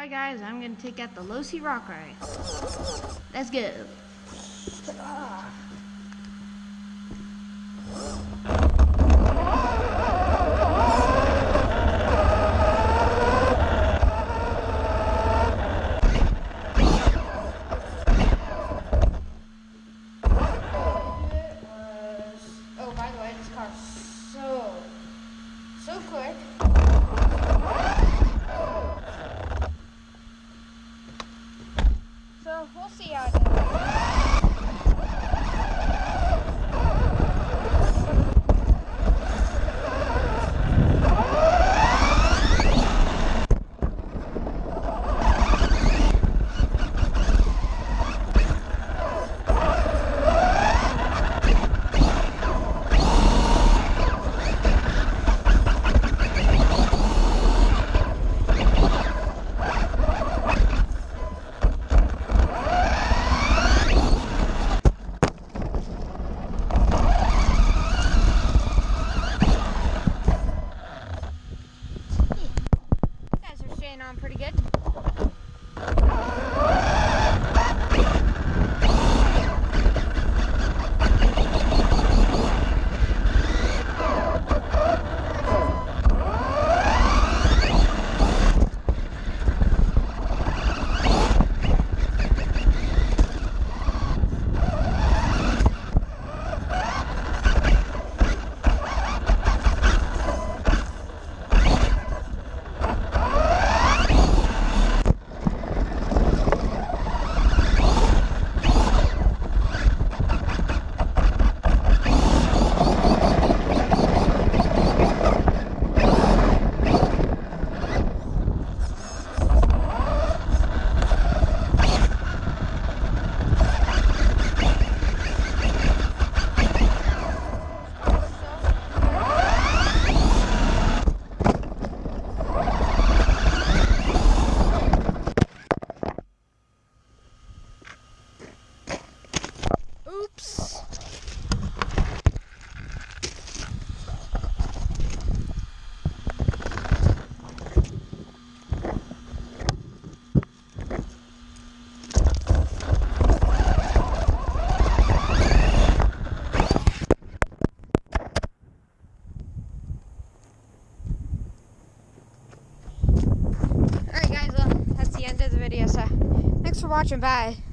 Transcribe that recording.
Hi guys, I'm gonna take out the Losi Rock Rey. Let's go. Oh, by the way, this car's so, so quick. We'll see how it staying on pretty good. Oops. Alright guys, well, that's the end of the video, so thanks for watching, bye.